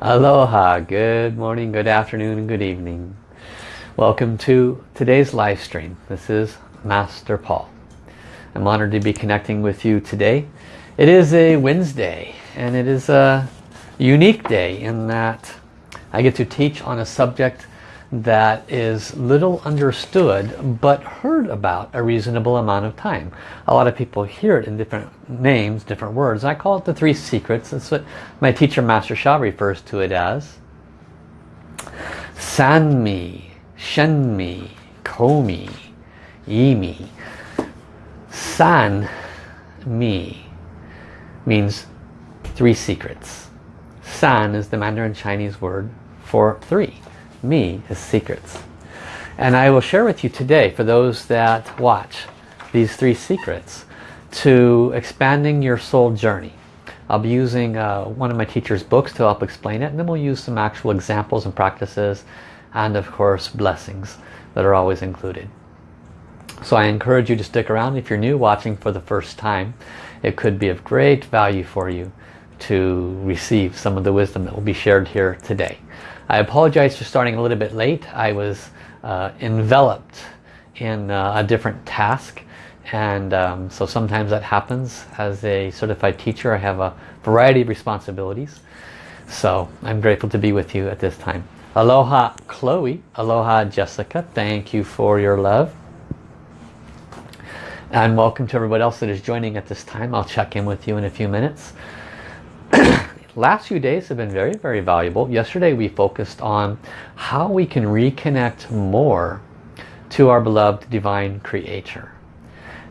Aloha, good morning, good afternoon, and good evening. Welcome to today's live stream. This is Master Paul. I'm honored to be connecting with you today. It is a Wednesday and it is a unique day in that I get to teach on a subject that is little understood but heard about a reasonable amount of time. A lot of people hear it in different names, different words. I call it the three secrets. That's what my teacher Master Sha refers to it as. Sanmi, Shenmi, Komi, Yimi. San Mi means three secrets. San is the Mandarin Chinese word for three me is secrets. And I will share with you today, for those that watch, these three secrets to expanding your soul journey. I'll be using uh, one of my teacher's books to help explain it and then we'll use some actual examples and practices and of course blessings that are always included. So I encourage you to stick around if you're new watching for the first time. It could be of great value for you to receive some of the wisdom that will be shared here today. I apologize for starting a little bit late. I was uh, enveloped in uh, a different task and um, so sometimes that happens. As a certified teacher I have a variety of responsibilities. So I'm grateful to be with you at this time. Aloha Chloe, aloha Jessica, thank you for your love. And welcome to everybody else that is joining at this time. I'll check in with you in a few minutes. Last few days have been very, very valuable. Yesterday we focused on how we can reconnect more to our beloved Divine Creator.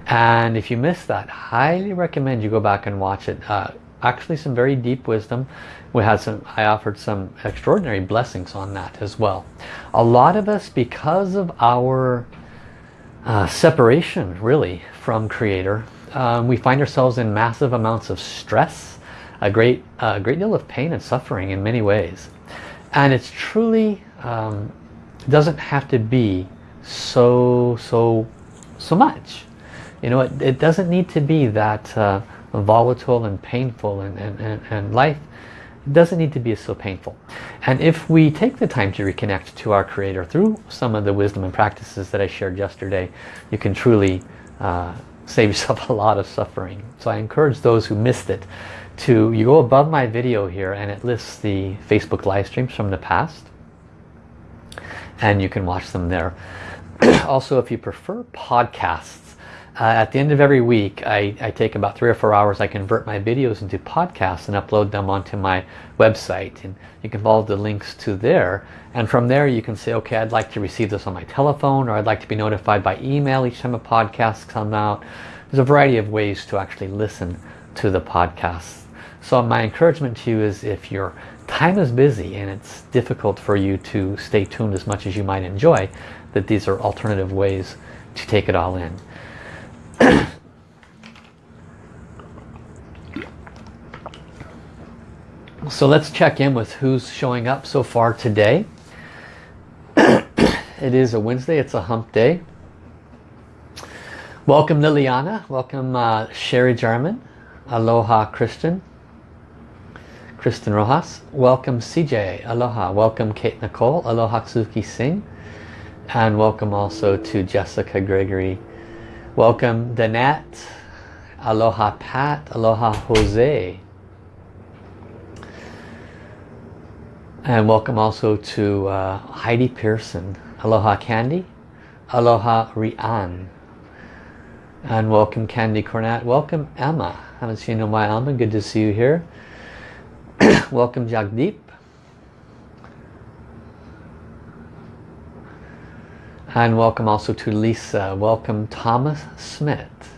And if you missed that, highly recommend you go back and watch it. Uh, actually some very deep wisdom. We had some, I offered some extraordinary blessings on that as well. A lot of us, because of our uh, separation really from Creator, um, we find ourselves in massive amounts of stress a great, a great deal of pain and suffering in many ways. And it's truly, um, doesn't have to be so, so, so much. You know, it, it doesn't need to be that uh, volatile and painful and, and, and, and life doesn't need to be so painful. And if we take the time to reconnect to our Creator through some of the wisdom and practices that I shared yesterday, you can truly uh, save yourself a lot of suffering. So I encourage those who missed it to, you go above my video here and it lists the Facebook live streams from the past. And you can watch them there. also, if you prefer podcasts, uh, at the end of every week, I, I, take about three or four hours. I convert my videos into podcasts and upload them onto my website. And you can follow the links to there. And from there, you can say, okay, I'd like to receive this on my telephone, or I'd like to be notified by email each time a podcast comes out. There's a variety of ways to actually listen to the podcasts. So my encouragement to you is if your time is busy and it's difficult for you to stay tuned as much as you might enjoy, that these are alternative ways to take it all in. so let's check in with who's showing up so far today. it is a Wednesday, it's a hump day. Welcome Liliana, welcome uh, Sherry Jarman, Aloha Christian, Kristen Rojas. Welcome CJ. Aloha. Welcome Kate Nicole. Aloha Suki Singh. And welcome also to Jessica Gregory. Welcome Danette. Aloha Pat. Aloha Jose. And welcome also to uh, Heidi Pearson. Aloha Candy. Aloha Rian. And welcome Candy Cornett. Welcome Emma. Haven't seen you in a while Emma. Good to see you here. Welcome Jagdeep. And welcome also to Lisa. Welcome Thomas Smith.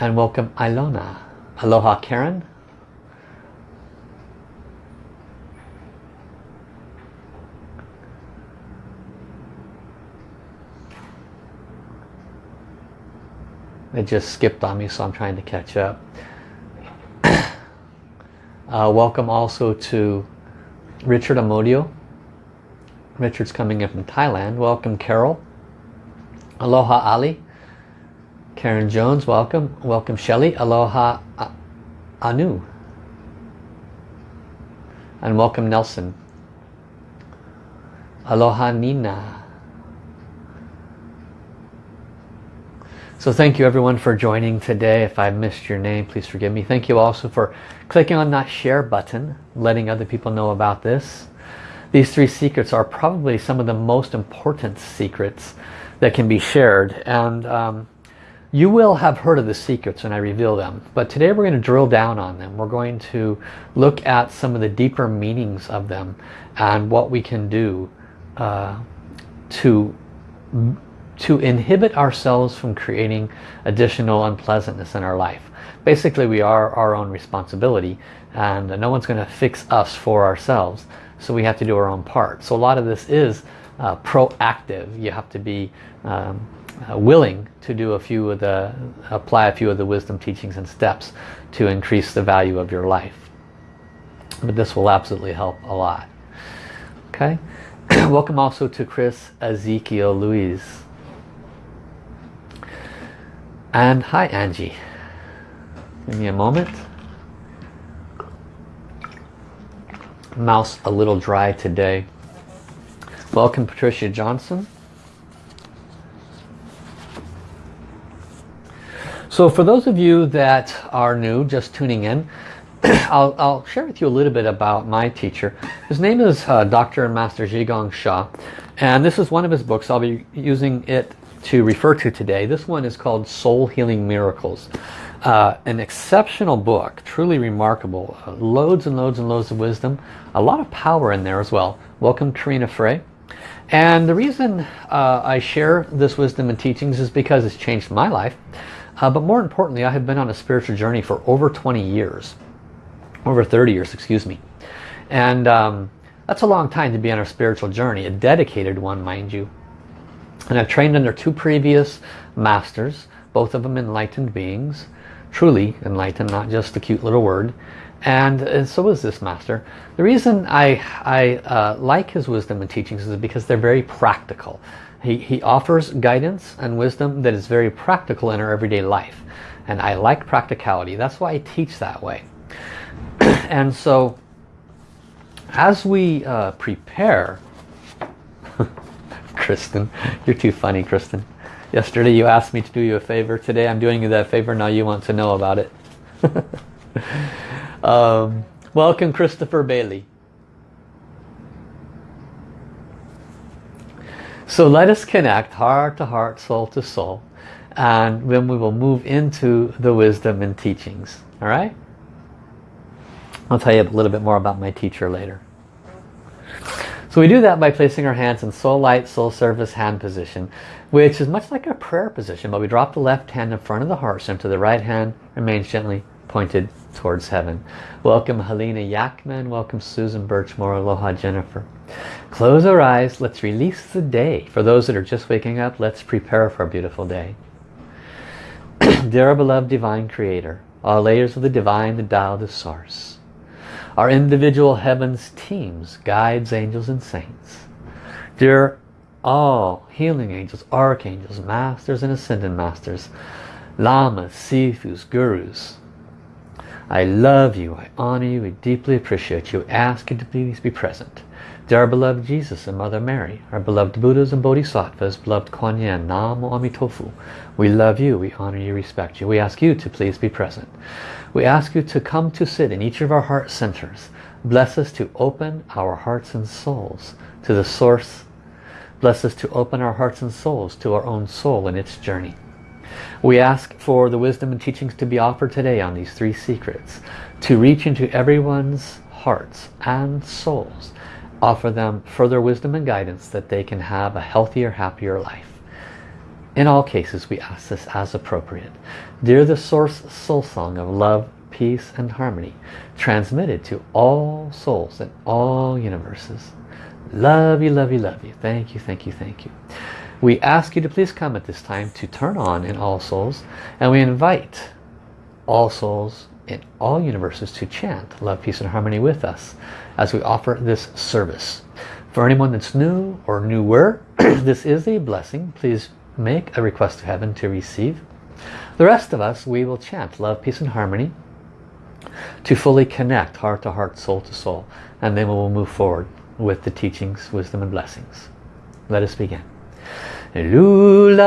And welcome Ilona. Aloha Karen. It just skipped on me so I'm trying to catch up. Uh, welcome also to Richard Amodio. Richard's coming in from Thailand. Welcome Carol. Aloha Ali. Karen Jones, welcome. Welcome Shelly. Aloha Anu. And welcome Nelson. Aloha Nina. So thank you everyone for joining today. If I missed your name, please forgive me. Thank you also for clicking on that share button, letting other people know about this. These three secrets are probably some of the most important secrets that can be shared. And um, you will have heard of the secrets when I reveal them. But today we're going to drill down on them. We're going to look at some of the deeper meanings of them and what we can do uh, to to inhibit ourselves from creating additional unpleasantness in our life. Basically we are our own responsibility and no one's going to fix us for ourselves so we have to do our own part. So a lot of this is uh, proactive. You have to be um, uh, willing to do a few of the, apply a few of the wisdom teachings and steps to increase the value of your life. But this will absolutely help a lot. Okay. Welcome also to Chris Ezekiel Louise. And hi Angie. Give me a moment. Mouse a little dry today. Welcome Patricia Johnson. So for those of you that are new, just tuning in, I'll, I'll, share with you a little bit about my teacher. His name is uh, Dr. and Master Zhi Sha. And this is one of his books. I'll be using it to refer to today. This one is called Soul Healing Miracles. Uh, an exceptional book, truly remarkable. Uh, loads and loads and loads of wisdom. A lot of power in there as well. Welcome Karina Frey. And the reason uh, I share this wisdom and teachings is because it's changed my life. Uh, but more importantly, I have been on a spiritual journey for over 20 years. Over 30 years, excuse me. And um, that's a long time to be on a spiritual journey. A dedicated one, mind you. And I've trained under two previous masters, both of them enlightened beings, truly enlightened, not just a cute little word. And, and so is this master. The reason I, I uh, like his wisdom and teachings is because they're very practical. He, he offers guidance and wisdom that is very practical in our everyday life. And I like practicality. That's why I teach that way. and so as we uh, prepare Kristen. You're too funny, Kristen. Yesterday you asked me to do you a favor. Today I'm doing you that favor. Now you want to know about it. um, welcome, Christopher Bailey. So let us connect heart to heart, soul to soul. And then we will move into the wisdom and teachings. All right? I'll tell you a little bit more about my teacher later. So we do that by placing our hands in soul light, soul service hand position, which is much like a prayer position, but we drop the left hand in front of the heart center. The right hand remains gently pointed towards heaven. Welcome Helena Yakman, welcome Susan Birchmore, aloha Jennifer. Close our eyes, let's release the day. For those that are just waking up, let's prepare for a beautiful day. Dear beloved divine creator, all layers of the divine, the Tao, the source our individual heavens teams, guides, angels and saints. Dear all healing angels, archangels, masters and ascended masters, lamas, sifus, gurus. I love you, I honor you, I deeply appreciate you, ask you to please be present. Dear beloved Jesus and Mother Mary, our beloved Buddhas and Bodhisattvas, beloved Kuan Yin, Namo Amitofu, we love you, we honor you, respect you. We ask you to please be present. We ask you to come to sit in each of our heart centers. Bless us to open our hearts and souls to the source. Bless us to open our hearts and souls to our own soul in its journey. We ask for the wisdom and teachings to be offered today on these three secrets, to reach into everyone's hearts and souls offer them further wisdom and guidance that they can have a healthier, happier life. In all cases, we ask this as appropriate. Dear the Source Soul Song of love, peace and harmony, transmitted to all souls in all universes. Love you, love you, love you. Thank you, thank you, thank you. We ask you to please come at this time to turn on in all souls and we invite all souls in all universes to chant love, peace and harmony with us as we offer this service. For anyone that's new or newer, this is a blessing. Please make a request to heaven to receive. The rest of us, we will chant love, peace and harmony to fully connect heart to heart, soul to soul. And then we will move forward with the teachings, wisdom and blessings. Let us begin. Lula,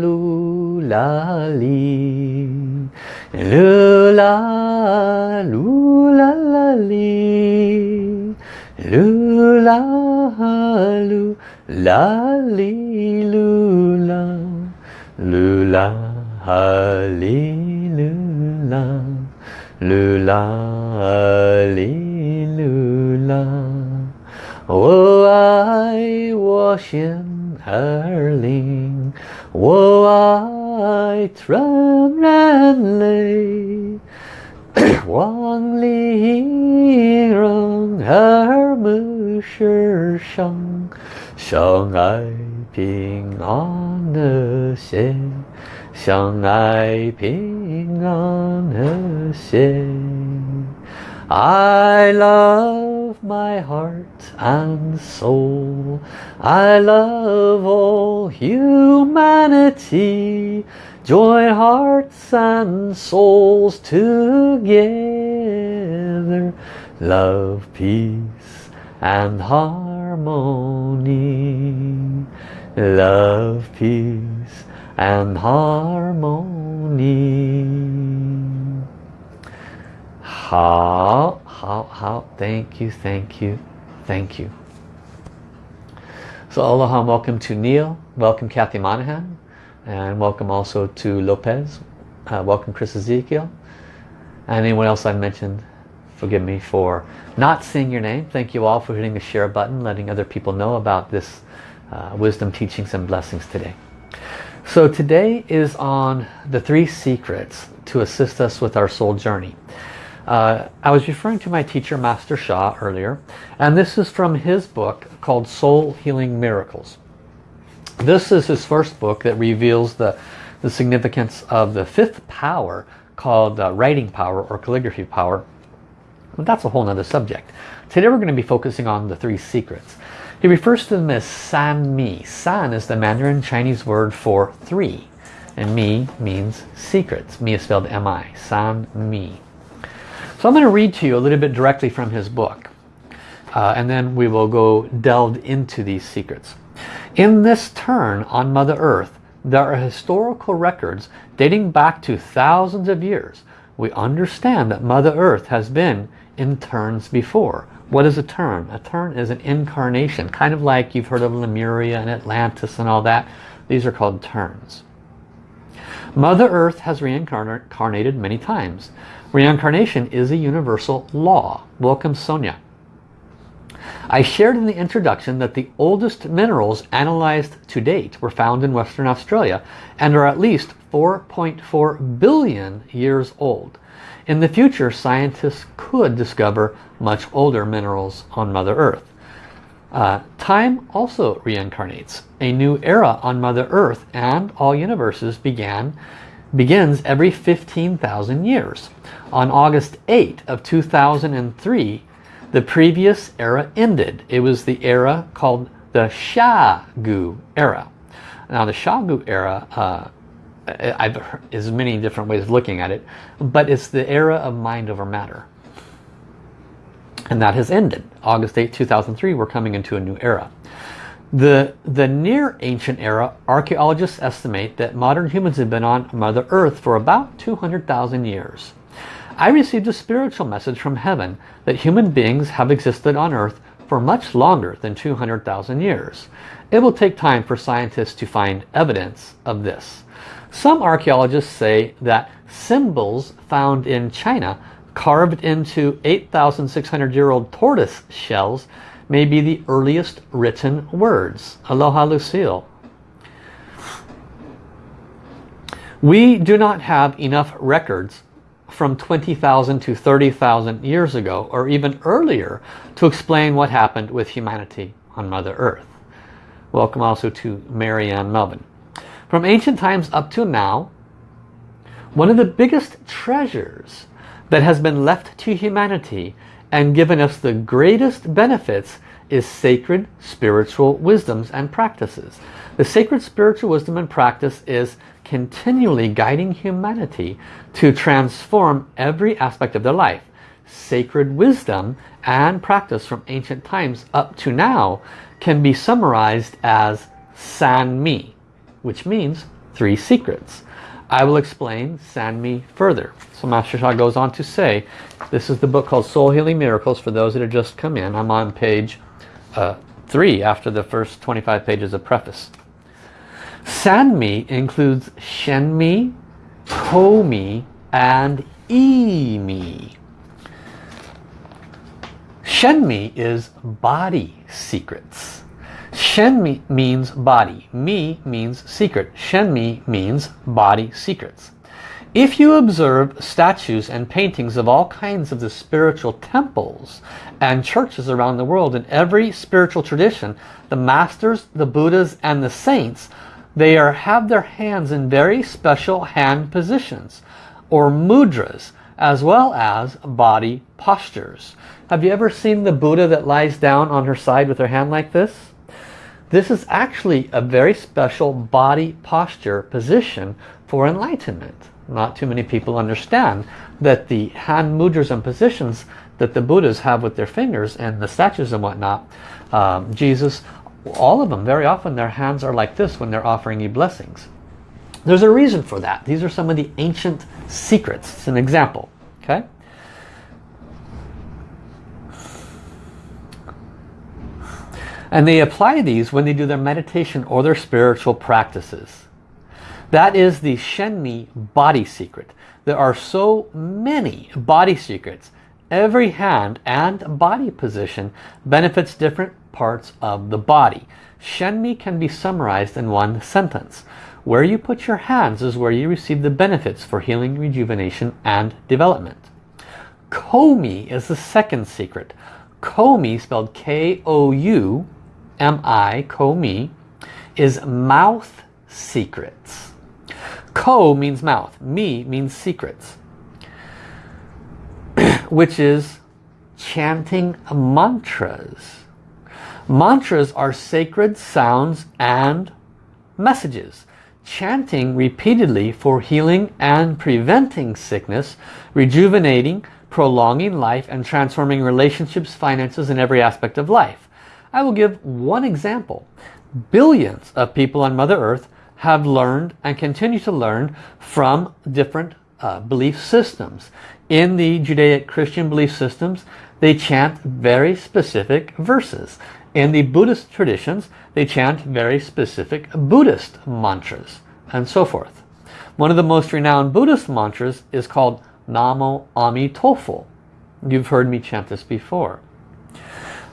lula, li. Lula, lula, la, li. Lula, lula, li, lula. Lula, li, lula. Lula, li, lula. Oh, I wash in Erling. Oh, I tram and lay. Wang li rong er mu shi shang. Shang ai ping an de xie. Shang ping an de xie. I love my heart and soul. I love all humanity. Join hearts and souls together. Love, peace and harmony. Love, peace and harmony. How, how, how, thank you, thank you, thank you. So aloha and welcome to Neil, welcome Kathy Monahan, and welcome also to Lopez, uh, welcome Chris Ezekiel, and anyone else I mentioned, forgive me for not seeing your name. Thank you all for hitting the share button, letting other people know about this uh, wisdom teachings and blessings today. So today is on the three secrets to assist us with our soul journey. Uh, I was referring to my teacher Master Sha, earlier and this is from his book called Soul Healing Miracles. This is his first book that reveals the, the significance of the fifth power called uh, writing power or calligraphy power. But that's a whole nother subject. Today we're going to be focusing on the three secrets. He refers to them as San Mi. San is the Mandarin Chinese word for three and Mi means secrets. Mi is spelled M-I. San Mi. So I'm going to read to you a little bit directly from his book. Uh, and then we will go delved into these secrets. In this turn on Mother Earth, there are historical records dating back to thousands of years. We understand that Mother Earth has been in turns before. What is a turn? A turn is an incarnation, kind of like you've heard of Lemuria and Atlantis and all that. These are called turns. Mother Earth has reincarnated many times. Reincarnation is a universal law. Welcome Sonia. I shared in the introduction that the oldest minerals analyzed to date were found in Western Australia and are at least 4.4 billion years old. In the future, scientists could discover much older minerals on Mother Earth. Uh, time also reincarnates. A new era on Mother Earth and all universes began begins every 15,000 years. On August 8 of 2003, the previous era ended. It was the era called the Xia Gu era. Now the Xia Gu era, uh, I've is many different ways of looking at it, but it's the era of mind over matter. And that has ended. August 8, 2003, we're coming into a new era. The, the near ancient era, archaeologists estimate that modern humans have been on Mother Earth for about 200,000 years. I received a spiritual message from heaven that human beings have existed on Earth for much longer than 200,000 years. It will take time for scientists to find evidence of this. Some archaeologists say that symbols found in China carved into 8,600 year old tortoise shells may be the earliest written words. Aloha Lucille. We do not have enough records from 20,000 to 30,000 years ago or even earlier to explain what happened with humanity on Mother Earth. Welcome also to Marianne Melvin. From ancient times up to now, one of the biggest treasures that has been left to humanity and given us the greatest benefits is sacred spiritual wisdoms and practices. The sacred spiritual wisdom and practice is continually guiding humanity to transform every aspect of their life. Sacred wisdom and practice from ancient times up to now can be summarized as San Mi, which means three secrets. I will explain Mi further. So Master Sha goes on to say, this is the book called Soul Healing Miracles for those that have just come in. I'm on page uh, 3 after the first 25 pages of preface. San Mi includes Shen Mi, Kou Mi, and Yi Mi. Shen Mi is body secrets. Shen Mi means body. Mi means secret. Shen Mi means body secrets. If you observe statues and paintings of all kinds of the spiritual temples and churches around the world in every spiritual tradition, the masters, the Buddhas and the saints, they are have their hands in very special hand positions or mudras as well as body postures. Have you ever seen the Buddha that lies down on her side with her hand like this? This is actually a very special body posture position for enlightenment not too many people understand that the hand mudras and positions that the Buddhas have with their fingers and the statues and whatnot, um, Jesus, all of them, very often their hands are like this when they're offering you blessings. There's a reason for that. These are some of the ancient secrets. It's an example. Okay. And they apply these when they do their meditation or their spiritual practices. That is the Shenmi body secret. There are so many body secrets. Every hand and body position benefits different parts of the body. Shenmi can be summarized in one sentence. Where you put your hands is where you receive the benefits for healing, rejuvenation, and development. Koumi is the second secret. Koumi, spelled K-O-U-M-I, Koumi, is mouth secrets. Ko means mouth. Mi means secrets. Which is chanting mantras. Mantras are sacred sounds and messages. Chanting repeatedly for healing and preventing sickness, rejuvenating, prolonging life and transforming relationships, finances and every aspect of life. I will give one example. Billions of people on Mother Earth have learned and continue to learn from different uh, belief systems. In the Judaic Christian belief systems, they chant very specific verses. In the Buddhist traditions, they chant very specific Buddhist mantras and so forth. One of the most renowned Buddhist mantras is called Namo Amitofo. You've heard me chant this before.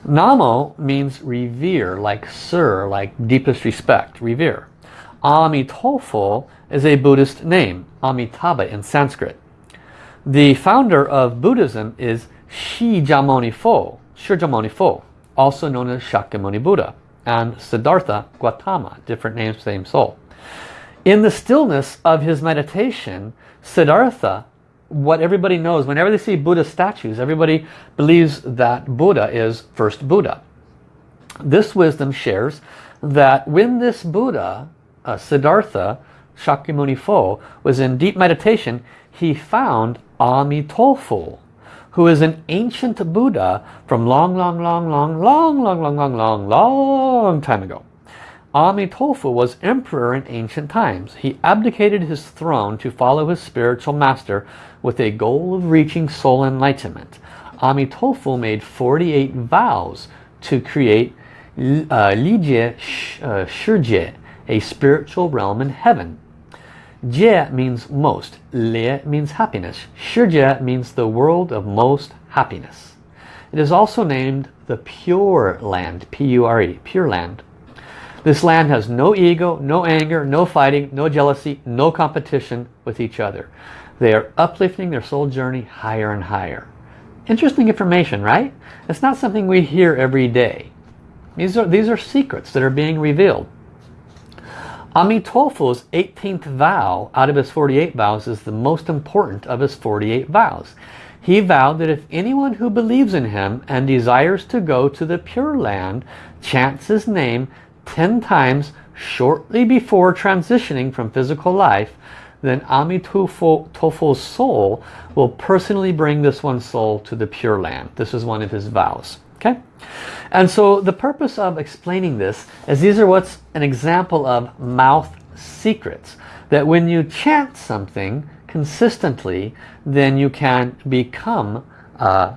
Namo means revere, like sir, like deepest respect, revere. Amitofo is a Buddhist name, Amitabha in Sanskrit. The founder of Buddhism is Shijamoni Fo, Shirjamoni Fo, also known as Shakyamuni Buddha, and Siddhartha Gautama, different names, same soul. In the stillness of his meditation, Siddhartha, what everybody knows, whenever they see Buddha statues, everybody believes that Buddha is first Buddha. This wisdom shares that when this Buddha uh, Siddhartha, Shakyamuni Fo, was in deep meditation, he found Amitofo, who is an ancient Buddha from long, long, long, long, long, long, long, long, long, long time ago. Amitofo was emperor in ancient times. He abdicated his throne to follow his spiritual master with a goal of reaching soul enlightenment. Amitofo made 48 vows to create uh, Lijie uh, Shurjie, a spiritual realm in heaven. Jie means most, Le means happiness, Shirjie means the world of most happiness. It is also named the Pure Land, P-U-R-E, Pure Land. This land has no ego, no anger, no fighting, no jealousy, no competition with each other. They are uplifting their soul journey higher and higher. Interesting information, right? It's not something we hear every day. These are, these are secrets that are being revealed. Amitofo's 18th vow out of his 48 vows is the most important of his 48 vows. He vowed that if anyone who believes in him and desires to go to the Pure Land chants his name 10 times shortly before transitioning from physical life, then Amitofo's soul will personally bring this one's soul to the Pure Land. This is one of his vows. Okay? And so the purpose of explaining this is these are what's an example of mouth secrets. That when you chant something consistently, then you can become uh,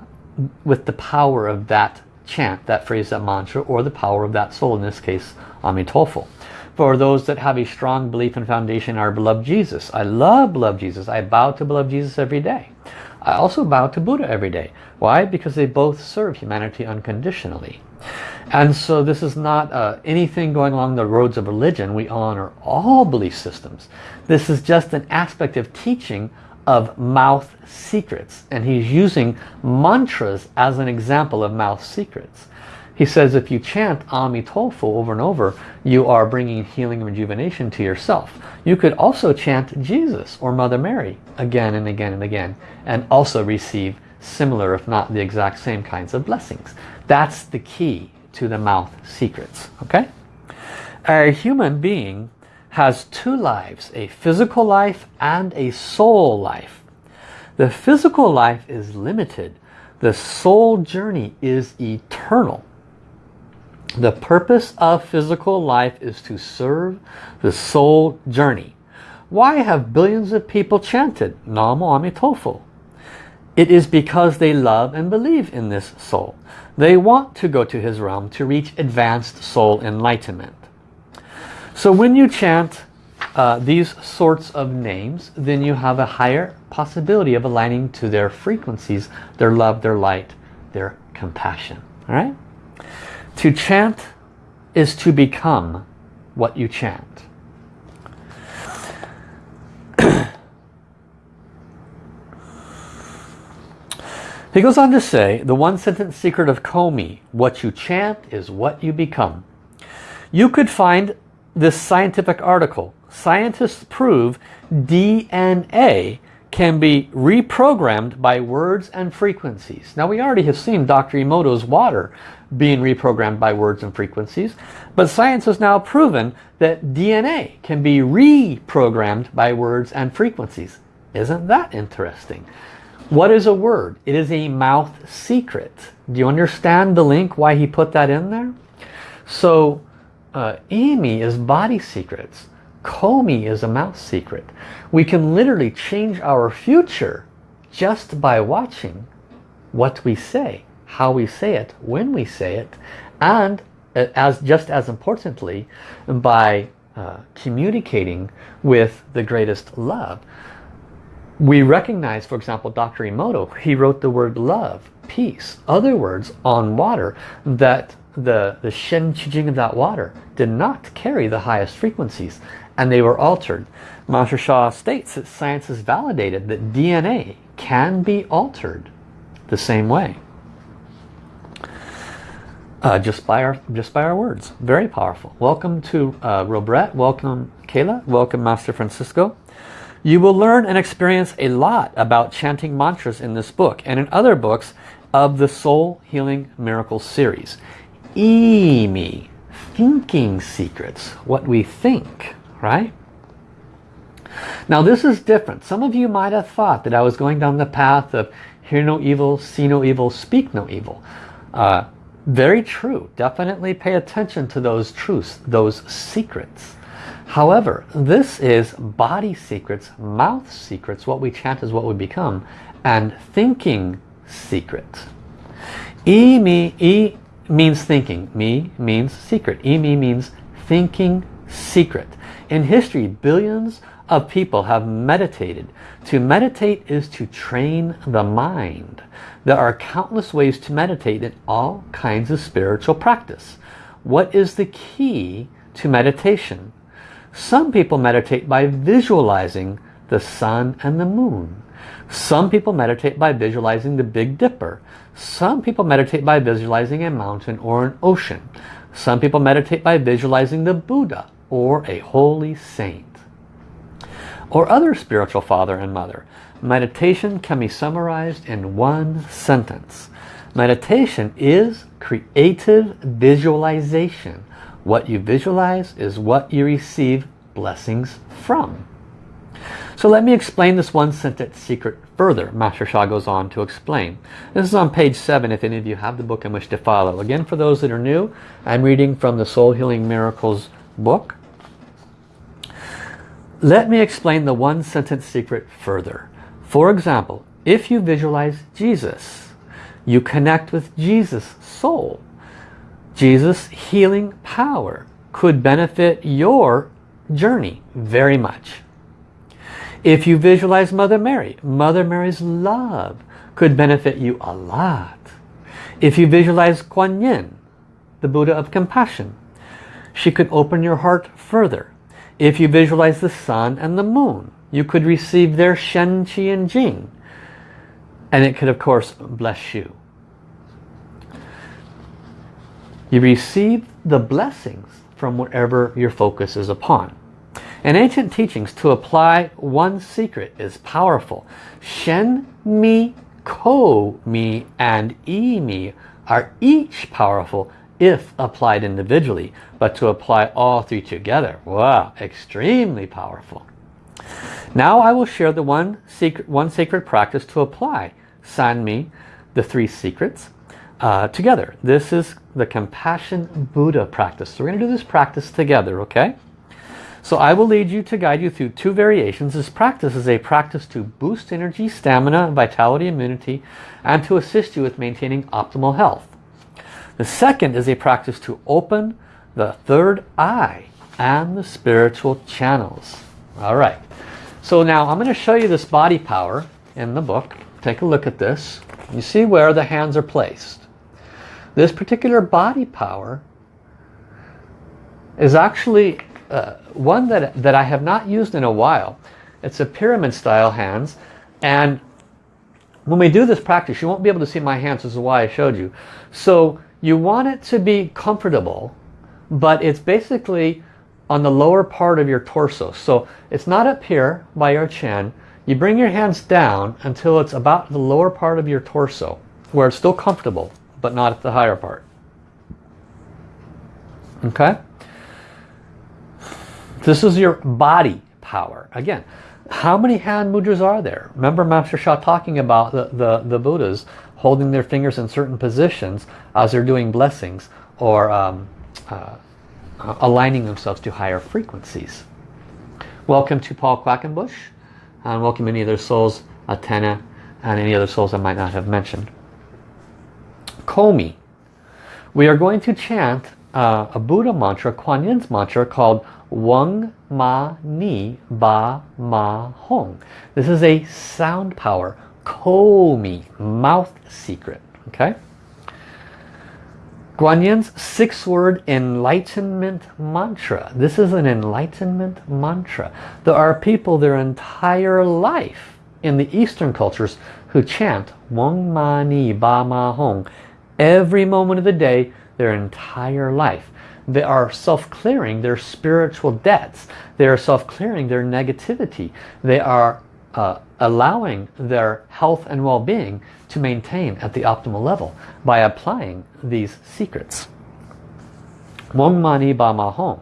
with the power of that chant, that phrase, that mantra, or the power of that soul, in this case, Amitofo. For those that have a strong belief and foundation in our beloved Jesus. I love beloved Jesus. I bow to beloved Jesus every day. I also bow to Buddha every day. Why? Because they both serve humanity unconditionally. And so this is not uh, anything going along the roads of religion. We honor all belief systems. This is just an aspect of teaching of mouth secrets. And he's using mantras as an example of mouth secrets. He says if you chant Amitofo over and over, you are bringing healing and rejuvenation to yourself. You could also chant Jesus or Mother Mary again and again and again and also receive similar if not the exact same kinds of blessings. That's the key to the mouth secrets. Okay? A human being has two lives, a physical life and a soul life. The physical life is limited. The soul journey is eternal. The purpose of physical life is to serve the soul journey. Why have billions of people chanted Namo Amitofo? It is because they love and believe in this soul. They want to go to his realm to reach advanced soul enlightenment. So when you chant uh, these sorts of names, then you have a higher possibility of aligning to their frequencies, their love, their light, their compassion. All right? To chant is to become what you chant. he goes on to say, the one sentence secret of Komi, what you chant is what you become. You could find this scientific article. Scientists prove DNA can be reprogrammed by words and frequencies. Now we already have seen Dr. Emoto's water being reprogrammed by words and frequencies. But science has now proven that DNA can be reprogrammed by words and frequencies. Isn't that interesting? What is a word? It is a mouth secret. Do you understand the link why he put that in there? So uh, Imi is body secrets. Komi is a mouth secret. We can literally change our future just by watching what we say how we say it, when we say it, and uh, as just as importantly, by uh, communicating with the greatest love. We recognize, for example, Dr. Emoto, he wrote the word love, peace, other words on water that the, the Shen Qi of that water did not carry the highest frequencies and they were altered. Master Sha states that science has validated that DNA can be altered the same way uh, just by our just by our words. Very powerful. Welcome to uh, Robret. Welcome Kayla. Welcome Master Francisco. You will learn and experience a lot about chanting mantras in this book and in other books of the Soul Healing Miracle series. Imi, thinking secrets, what we think, right? Now this is different. Some of you might have thought that I was going down the path of hear no evil, see no evil, speak no evil. Uh, very true. Definitely pay attention to those truths, those secrets. However, this is body secrets, mouth secrets. What we chant is what we become. And thinking secret. E, me, e means thinking. Me means secret. E, me means thinking secret. In history, billions of people have meditated. To meditate is to train the mind. There are countless ways to meditate in all kinds of spiritual practice. What is the key to meditation? Some people meditate by visualizing the sun and the moon. Some people meditate by visualizing the Big Dipper. Some people meditate by visualizing a mountain or an ocean. Some people meditate by visualizing the Buddha or a holy saint or other spiritual father and mother. Meditation can be summarized in one sentence. Meditation is creative visualization. What you visualize is what you receive blessings from. So let me explain this one sentence secret further. Master Sha goes on to explain. This is on page 7 if any of you have the book and wish to follow. Again, for those that are new, I'm reading from the Soul Healing Miracles book. Let me explain the one sentence secret further. For example, if you visualize Jesus, you connect with Jesus' soul. Jesus' healing power could benefit your journey very much. If you visualize Mother Mary, Mother Mary's love could benefit you a lot. If you visualize Kuan Yin, the Buddha of compassion, she could open your heart further. If you visualize the sun and the moon, you could receive their Shen, Qi and Jing. And it could of course bless you. You receive the blessings from whatever your focus is upon. In ancient teachings, to apply one secret is powerful. Shen, Mi, Ko, Mi, and I, Mi are each powerful if applied individually. But to apply all three together, wow, extremely powerful. Now I will share the one secret, one sacred practice to apply San Mi, the three secrets, uh, together. This is the Compassion Buddha practice. So we're going to do this practice together, okay? So I will lead you to guide you through two variations. This practice is a practice to boost energy, stamina, vitality, immunity, and to assist you with maintaining optimal health. The second is a practice to open the third eye and the spiritual channels. All right. So now I'm going to show you this body power in the book. Take a look at this. You see where the hands are placed. This particular body power is actually uh, one that, that I have not used in a while. It's a pyramid style hands and when we do this practice you won't be able to see my hands this is why I showed you. So you want it to be comfortable but it's basically on the lower part of your torso. So it's not up here by your chin. You bring your hands down until it's about the lower part of your torso where it's still comfortable but not at the higher part. Okay? This is your body power. Again, how many hand mudras are there? Remember Master Sha talking about the, the, the Buddhas holding their fingers in certain positions as they're doing blessings or um, uh, aligning themselves to higher frequencies. Welcome to Paul Quackenbush and welcome any other souls, Atena and any other souls I might not have mentioned. Komi. We are going to chant uh, a Buddha mantra, Kuan Yin's mantra called Weng Ma Ni Ba Ma Hong. This is a sound power, Komi, mouth secret. Okay. Guanyin's six-word enlightenment mantra. This is an enlightenment mantra. There are people their entire life in the Eastern cultures who chant Weng Ma Ni Ba Ma Hong every moment of the day, their entire life. They are self-clearing their spiritual debts. They are self-clearing their negativity. They are uh, allowing their health and well-being to maintain at the optimal level by applying these secrets. Wong Mani Ba Ma.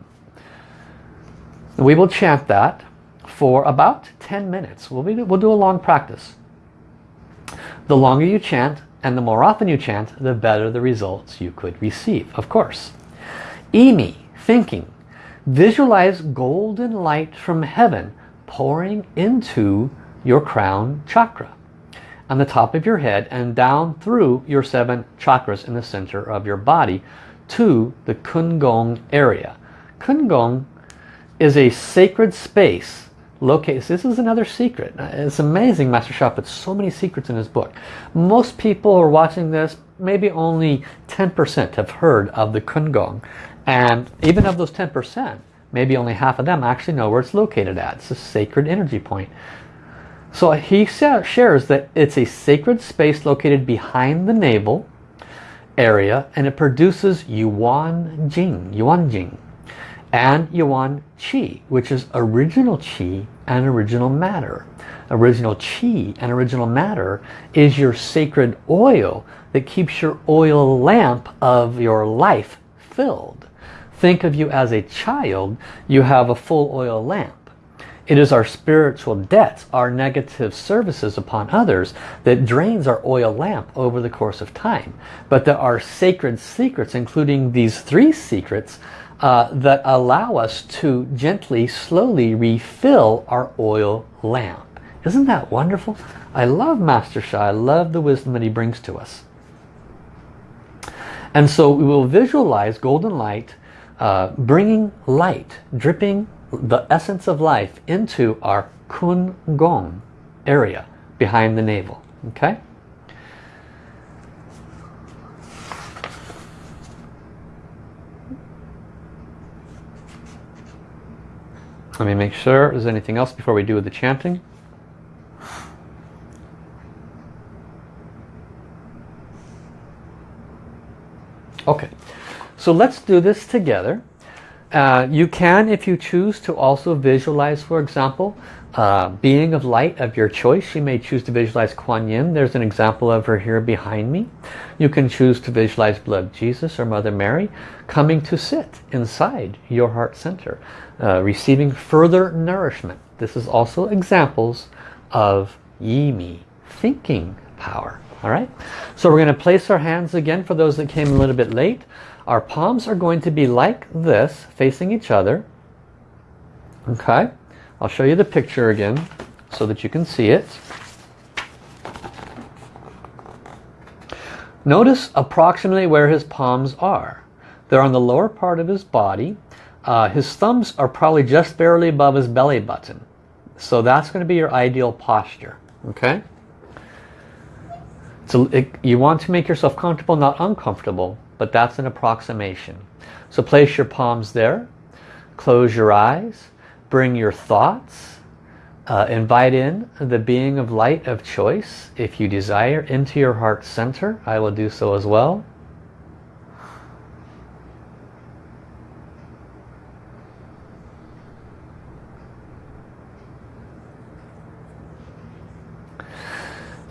We will chant that for about 10 minutes. We'll, be, we'll do a long practice. The longer you chant and the more often you chant, the better the results you could receive, of course. Imi, thinking. Visualize golden light from heaven pouring into your crown chakra on the top of your head and down through your seven chakras in the center of your body to the Kungong area. Kungong is a sacred space located. This is another secret. It's amazing Master Sha puts so many secrets in his book. Most people who are watching this, maybe only 10% have heard of the Kungong. And even of those 10%, maybe only half of them actually know where it's located at. It's a sacred energy point. So he shares that it's a sacred space located behind the navel area and it produces Yuan Jing, Yuan Jing and Yuan Qi, which is original Qi and original matter. Original Qi and original matter is your sacred oil that keeps your oil lamp of your life filled. Think of you as a child, you have a full oil lamp. It is our spiritual debts, our negative services upon others that drains our oil lamp over the course of time. But there are sacred secrets, including these three secrets, uh, that allow us to gently, slowly refill our oil lamp. Isn't that wonderful? I love Master Sha. I love the wisdom that he brings to us. And so we will visualize golden light uh, bringing light, dripping the essence of life into our kun gong area behind the navel. Okay? Let me make sure there's anything else before we do the chanting. Okay, so let's do this together. Uh, you can, if you choose, to also visualize, for example, uh, being of light of your choice. You may choose to visualize Kuan Yin. There's an example of her here behind me. You can choose to visualize blood Jesus or Mother Mary coming to sit inside your heart center, uh, receiving further nourishment. This is also examples of Yi Mi, thinking power. All right, so we're going to place our hands again for those that came a little bit late. Our palms are going to be like this, facing each other. Okay, I'll show you the picture again so that you can see it. Notice approximately where his palms are. They're on the lower part of his body. Uh, his thumbs are probably just barely above his belly button. So that's going to be your ideal posture. Okay. So it, you want to make yourself comfortable, not uncomfortable but that's an approximation. So place your palms there, close your eyes, bring your thoughts, uh, invite in the being of light of choice if you desire into your heart center. I will do so as well.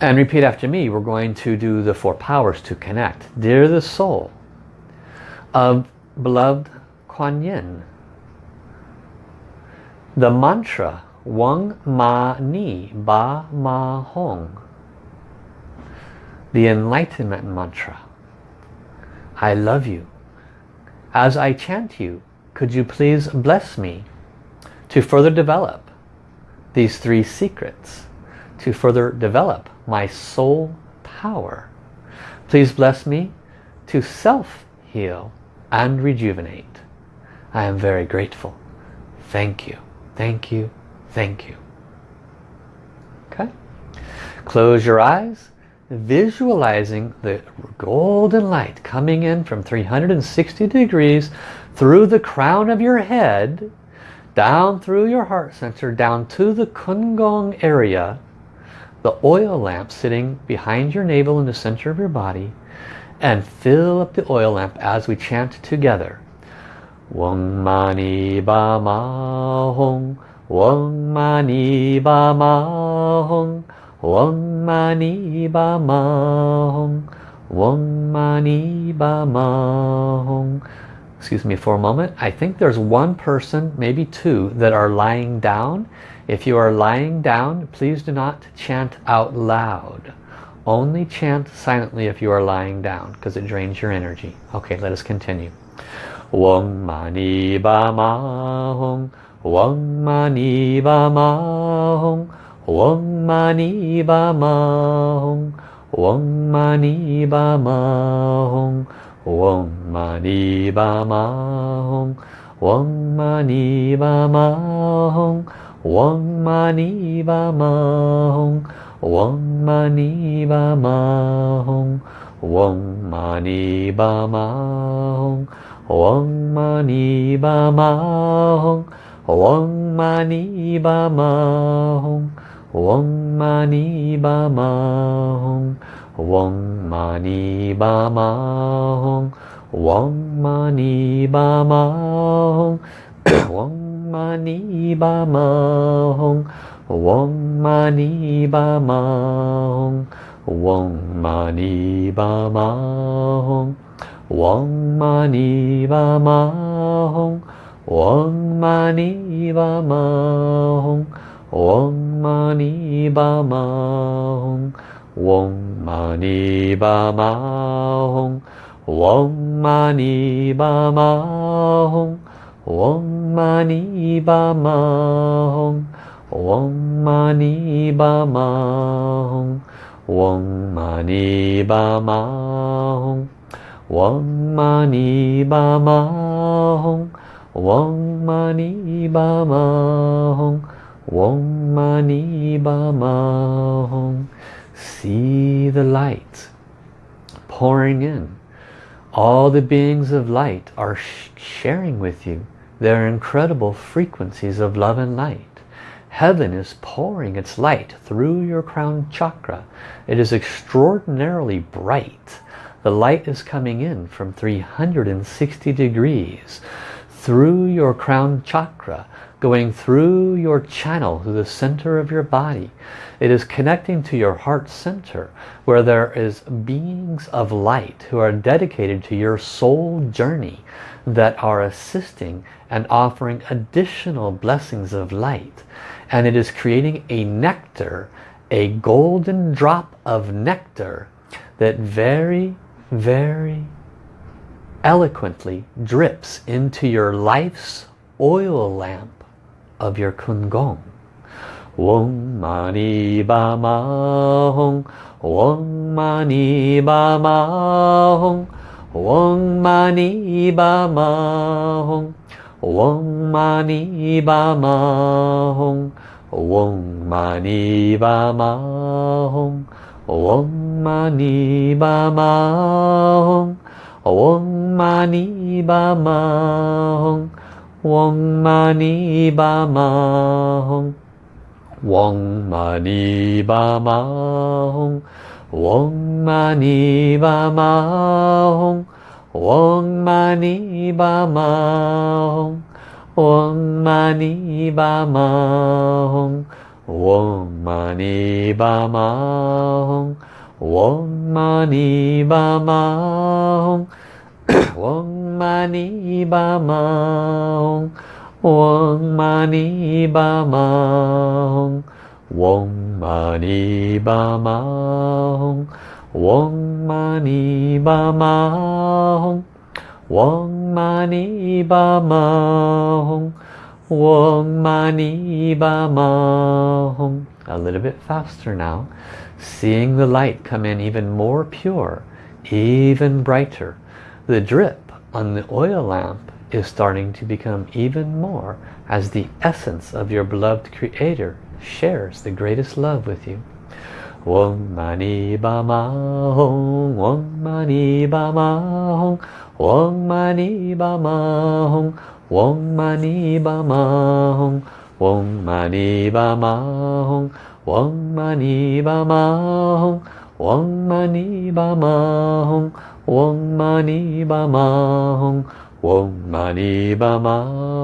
And repeat after me. We're going to do the four powers to connect. Dear the soul, of beloved Kuan Yin. The mantra Wang Ma Ni Ba Ma Hong. The enlightenment mantra. I love you. As I chant you, could you please bless me to further develop these three secrets, to further develop my soul power. Please bless me to self-heal and rejuvenate. I am very grateful. Thank you. Thank you. Thank you. Okay. Close your eyes, visualizing the golden light coming in from 360 degrees through the crown of your head, down through your heart center, down to the Kungong area, the oil lamp sitting behind your navel in the center of your body, and fill up the oil lamp as we chant together. Wang mani ba ma hong, Wang mani ba ma hong, Wang mani ba ma hong, Wang mani ba ma hong. Excuse me for a moment. I think there's one person, maybe two, that are lying down. If you are lying down, please do not chant out loud. Only chant silently if you are lying down because it drains your energy. Okay, let us continue. Wang mani ba ma hong, Wang mani ba ma hong, Wang mani ba ma hong, Wang mani ba ma hong, Wang mani ba ma hong, Wang mani ba ma hong, Wang mani ba ma hong. 嗡嘛尼巴玛哈吽，嗡嘛尼巴玛哈吽，嗡嘛尼巴玛哈吽，嗡嘛尼巴玛哈吽，嗡嘛尼巴玛哈吽，嗡嘛尼巴玛哈吽，嗡嘛尼巴玛哈吽，嗡嘛尼巴玛吽。嗡玛尼巴玛吽，嗡玛尼巴玛吽，嗡玛尼巴玛吽，嗡玛尼巴玛吽，嗡玛尼巴玛吽，嗡玛尼巴玛吽，嗡玛尼巴玛吽，嗡玛尼巴玛吽。Om Mani Bama Hum Om Mani Bama Hum Om Mani Bama Hum Om Mani Bama Hum Om Mani Bama Hum See the light pouring in. All the beings of light are sh sharing with you their incredible frequencies of love and light. Heaven is pouring its light through your crown chakra. It is extraordinarily bright. The light is coming in from 360 degrees through your crown chakra, going through your channel to the center of your body. It is connecting to your heart center where there is beings of light who are dedicated to your soul journey that are assisting and offering additional blessings of light. And it is creating a nectar, a golden drop of nectar that very, very eloquently drips into your life's oil lamp of your Kungong. Wong mani ba ma hong, wong mani ba ma hong, wong mani ba 嗡嘛尼巴玛吽，嗡嘛尼巴玛吽，嗡嘛尼巴玛吽，嗡嘛尼巴玛吽，嗡嘛尼巴玛吽，嗡嘛尼巴玛吽，嗡嘛尼巴玛吽。Om Mani Bama Hum Om Mani Bama Hum Om Mani Bama Hum Om Mani Bama Hum Om Mani Bama Hum Om Mani Bama Hum Om Mani Bama Hum Ba Ma Hong Om Mani Ba Ma Hong Om Mani Ba Ma Hong a little bit faster now. Seeing the light come in even more pure even brighter. The drip on the oil lamp is starting to become even more as the essence of your beloved creator shares the greatest love with you Om Mani Ba Ma Hong Om Mani Ba Ma Hong Om Mani Ba Ma Hong Om Mani Ba Ma Hong Om Mani Ba Ma Hong Om Mani Ba Ma Hong Om Mani Ba Ma Hong Om Mani Ba Ma Hong Om Mani Ba Ma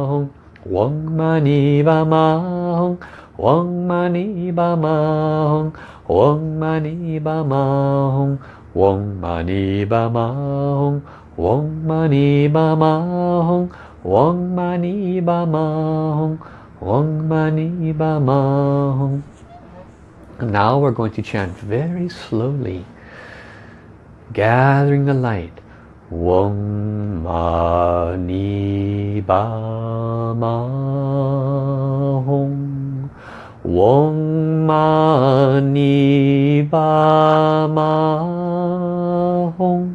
Hong Om Mani Ba Ma Hong Om Mani Ba Ma Hong Om Mani Padme Hum. Om Mani Padme Hum. Om Mani Padme Hum. Om Mani Padme Hum. Om Mani Padme Hum. Now we're going to chant very slowly, gathering the light. Om Mani Padme 嗡嘛呢叭嘛吽，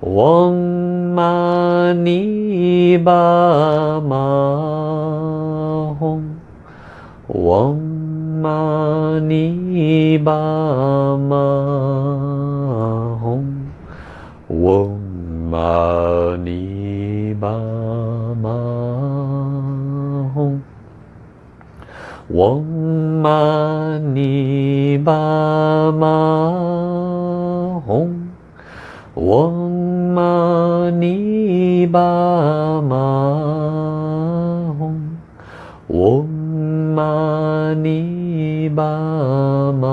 嗡嘛呢叭嘛吽，嗡嘛呢叭嘛吽，嗡嘛呢叭嘛。嗡嘛呢叭嘛吽，嗡嘛呢叭嘛吽，嗡嘛呢叭嘛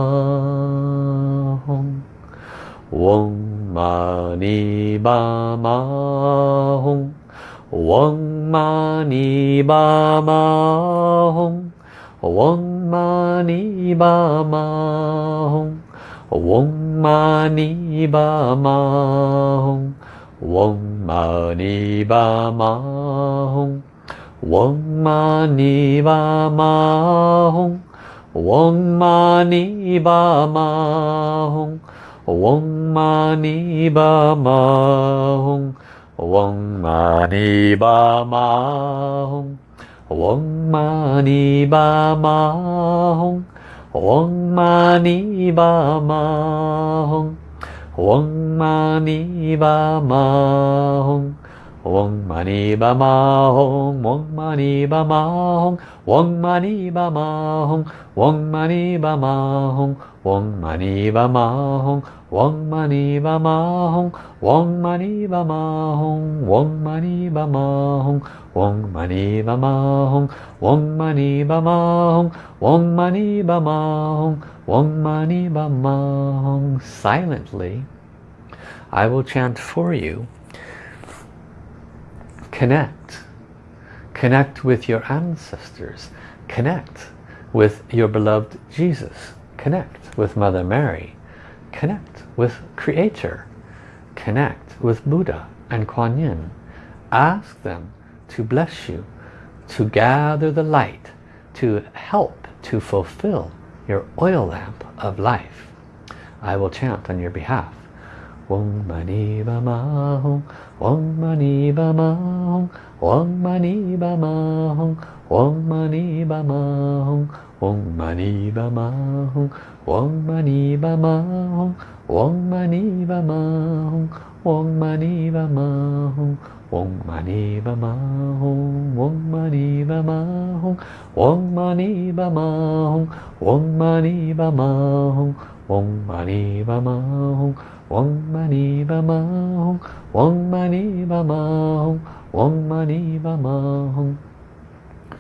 吽，嗡嘛呢叭嘛吽，嗡嘛呢叭嘛吽。嗡嘛呢叭嘛吽，嗡嘛呢叭嘛吽，嗡嘛呢叭嘛吽，嗡嘛呢叭嘛吽，嗡嘛呢叭嘛吽，嗡嘛呢叭嘛吽，嗡嘛呢叭嘛吽。Hong Wong Mani Ba Ma Hong Wong Mani Ba Ma Hong Wong Mani Ba Ma Hong Wong Mani Ba Ma Hong Wong Mani Ba Ma Hong Wong Mani Ba Ma Hong Wong Mani Ba Ma Hong Wong Mani Ba Ma Hong Wong Mani Ba Ma Hong Wong Mani Ba Ma Hong Wong Mani Ba Ma Hong Wong Mani Ba Ma Hong Wong Mani Ba Ma Hong Wong Mani Ba Ma Hong Wong Mani Ba Ma Hong Wong Mani Ba Ma Hong Wong Mani Ba Ma Hong. Silently I will chant for you. Connect. Connect with your ancestors. Connect with your beloved Jesus. Connect with Mother Mary. Connect with Creator. Connect with Buddha and Kuan Yin. Ask them to bless you to gather the light to help to fulfill your oil lamp of life. I will chant on your behalf. Wong mani ma hong, Wong mani ma hong, Wong mani ma hong, Wong mani ma hong, Wong mani ma hong, Wong mani ma hong, Wong mani ma hong, Wong mani ba ma Om Mani Padme Hum, Om Mani Padme Hum, Om Mani Padme Hum, Om Mani Padme Hum, Om Mani Padme Hum, Om Mani Padme Hum, Om Mani Padme Hum, Om Mani Padme Hum.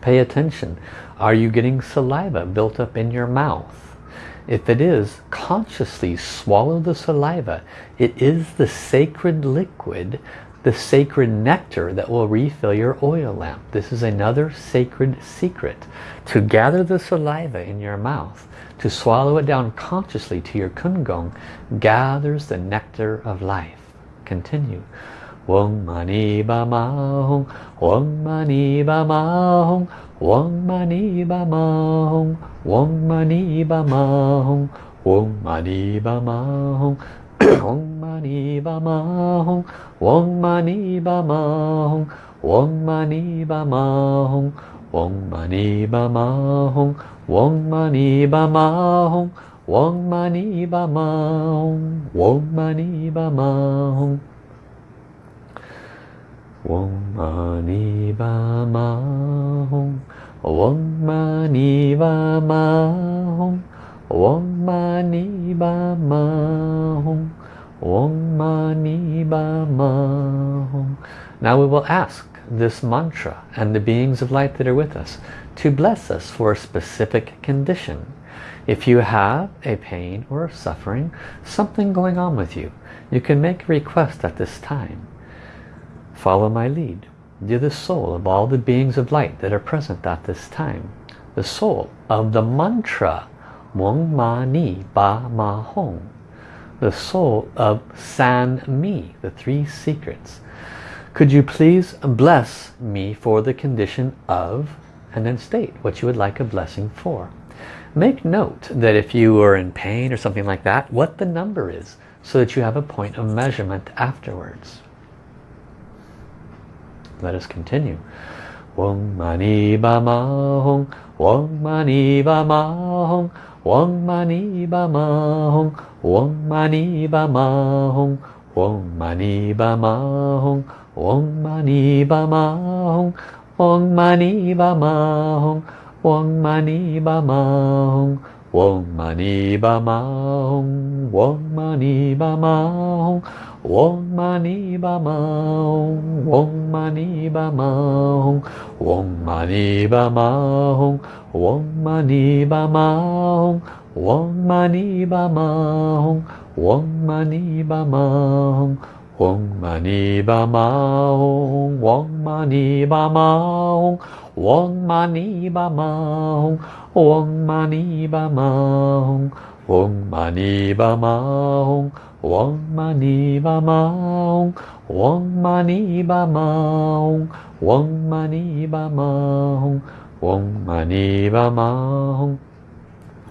Pay attention. Are you getting saliva built up in your mouth? If it is, consciously swallow the saliva. It is the sacred liquid the sacred nectar that will refill your oil lamp. This is another sacred secret. To gather the saliva in your mouth to swallow it down consciously to your kungong gathers the nectar of life. Continue. Wong mani ba ma hong, wong mani ba ma hong, wong mani ba ma hong, wong mani ba ma hong, wong mani ba ma hong, wong mani ba ma hong, wong mani ba ma hong, wong mani ba ma hong, wong mani ba ma hong, Wong mani ba ma hong, Wong mani ba ma hong, Wong mani ba ma hong. Wong mani ba ma hong, Wong mani ba ma hong, Wong mani ba ma hong, Wong mani ba ma hong. Now we will ask this mantra and the beings of light that are with us to bless us for a specific condition. If you have a pain or suffering, something going on with you, you can make a request at this time. Follow my lead. You're the soul of all the beings of light that are present at this time. The soul of the mantra Wong Ma Ni Ba Ma Hong. The soul of San Mi, the three secrets. Could you please bless me for the condition of and then state what you would like a blessing for. Make note that if you are in pain or something like that, what the number is so that you have a point of measurement afterwards. Let us continue. Wong mani hong, wong mani hong, Om Mani Bama Hong Om Mani Bama Hong Om Mani Bama Hong Om Mani Bama Hong Om Mani Bama Hong Om Mani Bama Hong Wong mani ma hong, Wong mani ma hong, Wong mani ma hong, Wong mani ma hong, Wong mani ma hong, Wong mani ma hong, Wong mani ma hong, Wong mani ba ma Om Mani Ma Hong, Om Mani Ba Ma Hong, Om Mani Ba Ma Hong, Mani Ba Ma Hong, Mani Ba Ma Hong, Mani Ba Ma Hong, Mani Ba Ma Hong, Mani Ba Ma Hong, Mani Ba Ma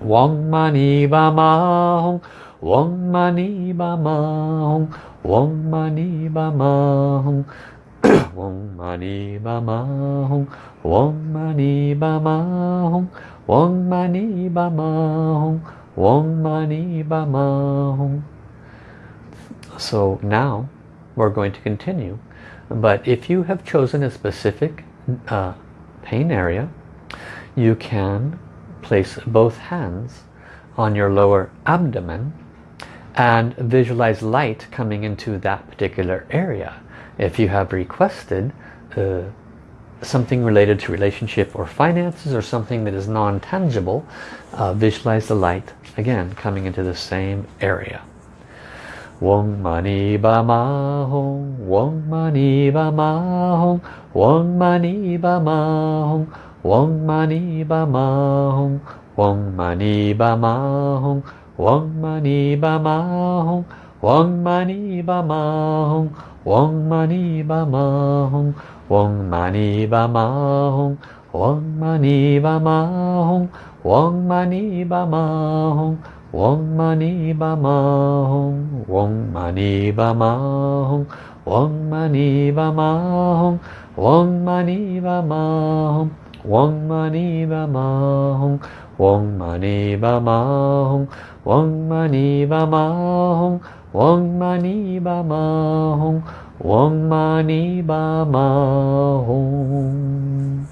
Hong, Mani Ba Ma Hong, Mani Ba Ma Hong, Om 嗡嘛呢叭嘛吽，嗡嘛呢叭嘛吽，嗡嘛呢叭嘛吽，嗡嘛呢叭嘛吽. So now we're going to continue. But if you have chosen a specific uh, pain area, you can place both hands on your lower abdomen and visualize light coming into that particular area. If you have requested uh, something related to relationship or finances or something that is non-tangible, uh, visualize the light again coming into the same area. Wong mani ba ma hong, wong mani ba ma hong, wong mani ba ma hong, wong mani ba ma hong, wong mani ba ma hong, wong mani ba ma hong, wong mani ba ma hong, wong mani ba ma hong, wong mani ba ma hong, wong mani ba ma hong, wong mani ba ma hong, Wong mani ba ma hong, wong mani ba ma hong, wong mani ba ma hong, wong mani ba ma hong, wong mani ba ma hong, wong mani ba ma hong, wong mani ba ma hong, wong mani ba ma hong, wong mani ba ma hong.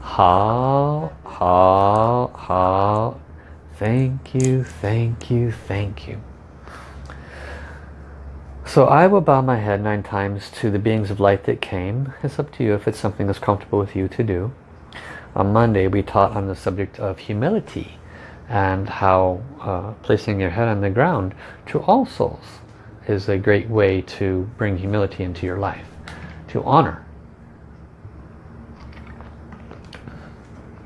Hao, hao, hao. Thank you, thank you, thank you. So I will bow my head nine times to the beings of light that came. It's up to you if it's something that's comfortable with you to do. On Monday we taught on the subject of humility and how uh, placing your head on the ground to all souls is a great way to bring humility into your life, to honor.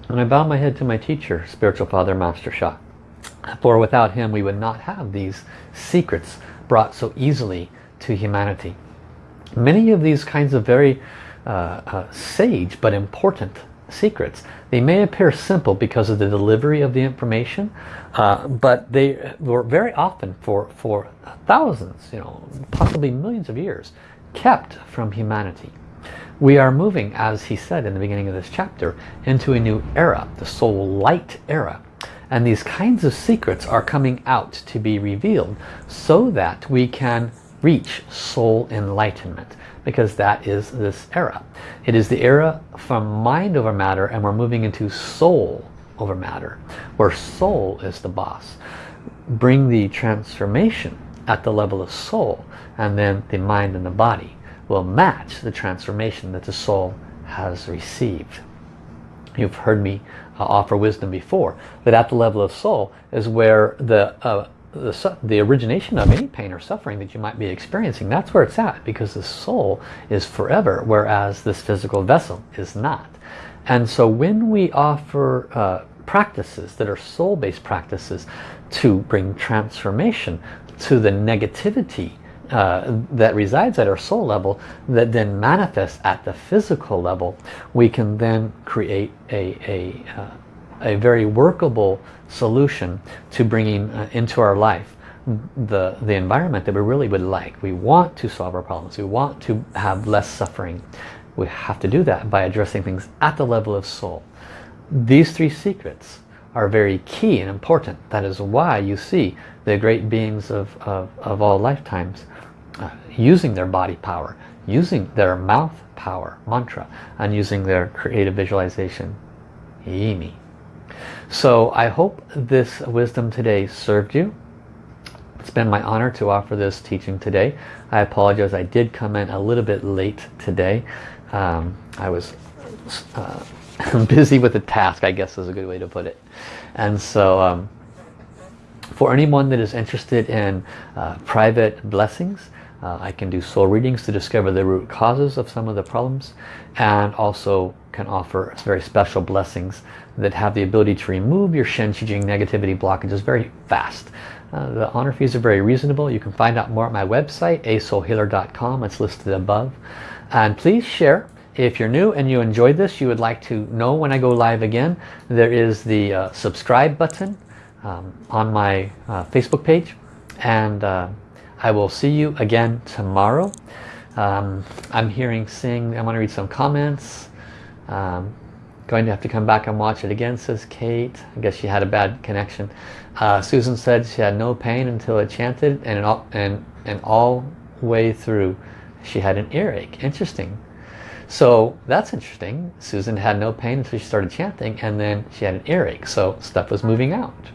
And I bow my head to my teacher, Spiritual Father Master Sha. For without him we would not have these secrets brought so easily to humanity. Many of these kinds of very uh, uh, sage but important secrets, they may appear simple because of the delivery of the information, uh, but they were very often for, for thousands, you know, possibly millions of years, kept from humanity. We are moving, as he said in the beginning of this chapter, into a new era, the soul light era. And these kinds of secrets are coming out to be revealed so that we can reach soul enlightenment because that is this era. It is the era from mind over matter and we're moving into soul over matter where soul is the boss. Bring the transformation at the level of soul and then the mind and the body will match the transformation that the soul has received. You've heard me uh, offer wisdom before, that at the level of soul is where the, uh, the, the origination of any pain or suffering that you might be experiencing, that's where it's at because the soul is forever, whereas this physical vessel is not. And so when we offer uh, practices that are soul-based practices to bring transformation to the negativity uh, that resides at our soul level that then manifests at the physical level, we can then create a, a, uh, a very workable solution to bringing uh, into our life the, the environment that we really would like. We want to solve our problems. We want to have less suffering. We have to do that by addressing things at the level of soul. These three secrets are very key and important. That is why you see the great beings of, of, of all lifetimes uh, using their body power, using their mouth power, mantra, and using their creative visualization, Yimi. So I hope this wisdom today served you. It's been my honor to offer this teaching today. I apologize, I did come in a little bit late today. Um, I was uh, busy with a task, I guess is a good way to put it. And so um, for anyone that is interested in uh, private blessings, Uh, I can do soul readings to discover the root causes of some of the problems and also can offer very special blessings that have the ability to remove your Shen Qi Jing negativity blockages very fast. Uh, the honor fees are very reasonable. You can find out more at my website, asoulhealer.com. It's listed above. And please share. If you're new and you enjoyed this, you would like to know when I go live again, there is the uh, subscribe button um, on my uh, Facebook page. And uh, I will see you again tomorrow. Um, I'm hearing sing. I want to read some comments. Um, going to have to come back and watch it again, says Kate. I guess she had a bad connection. Uh, Susan said she had no pain until it chanted and, all, and, and all way through she had an earache. Interesting. So that's interesting. Susan had no pain until she started chanting and then she had an earache. So stuff was moving out.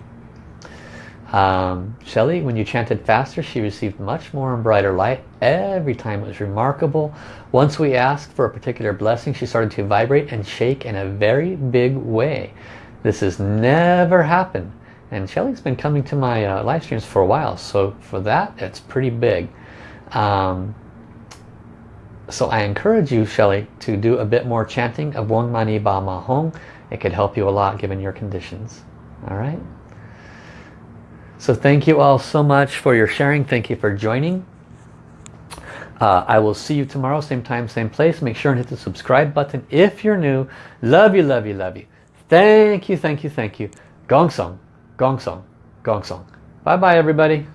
Um, Shelley, when you chanted faster, she received much more and brighter light every time. It was remarkable. Once we asked for a particular blessing, she started to vibrate and shake in a very big way. This has never happened. And Shelley's been coming to my uh, live streams for a while, so for that, it's pretty big. Um, so I encourage you, Shelley, to do a bit more chanting of Wong Mani Ba Ma Hong. It could help you a lot given your conditions. All right? So thank you all so much for your sharing. Thank you for joining. Uh, I will see you tomorrow, same time, same place. Make sure and hit the subscribe button if you're new. Love you, love you, love you. Thank you, thank you, thank you. Gong Song, Gong Song, Gong Song. Bye-bye, everybody.